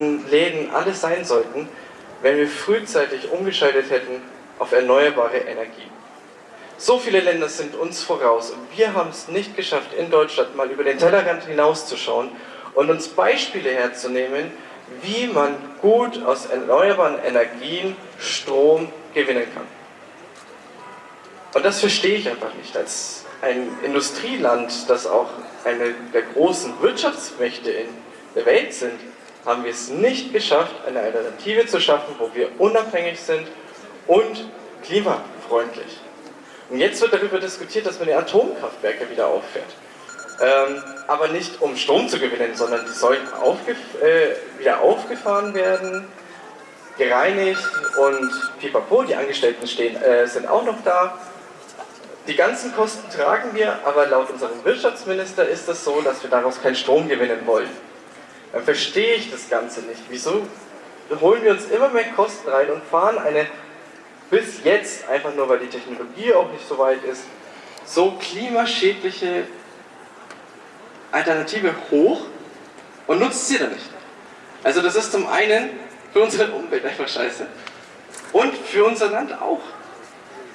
Läden alles sein sollten, wenn wir frühzeitig umgeschaltet hätten auf erneuerbare Energien. So viele Länder sind uns voraus und wir haben es nicht geschafft, in Deutschland mal über den Tellerrand hinauszuschauen und uns Beispiele herzunehmen, wie man gut aus erneuerbaren Energien Strom gewinnen kann. Und das verstehe ich einfach nicht. Als ein Industrieland, das auch eine der großen Wirtschaftsmächte in der Welt sind, haben wir es nicht geschafft, eine Alternative zu schaffen, wo wir unabhängig sind und klimafreundlich. Und jetzt wird darüber diskutiert, dass man die Atomkraftwerke wieder auffährt. Ähm, aber nicht um Strom zu gewinnen, sondern die sollen aufgef äh, wieder aufgefahren werden, gereinigt und pipapo, die Angestellten stehen, äh, sind auch noch da. Die ganzen Kosten tragen wir, aber laut unserem Wirtschaftsminister ist es so, dass wir daraus keinen Strom gewinnen wollen dann verstehe ich das Ganze nicht. Wieso holen wir uns immer mehr Kosten rein und fahren eine bis jetzt, einfach nur weil die Technologie auch nicht so weit ist, so klimaschädliche Alternative hoch und nutzt sie dann nicht. Also das ist zum einen für unsere Umwelt einfach scheiße und für unser Land auch.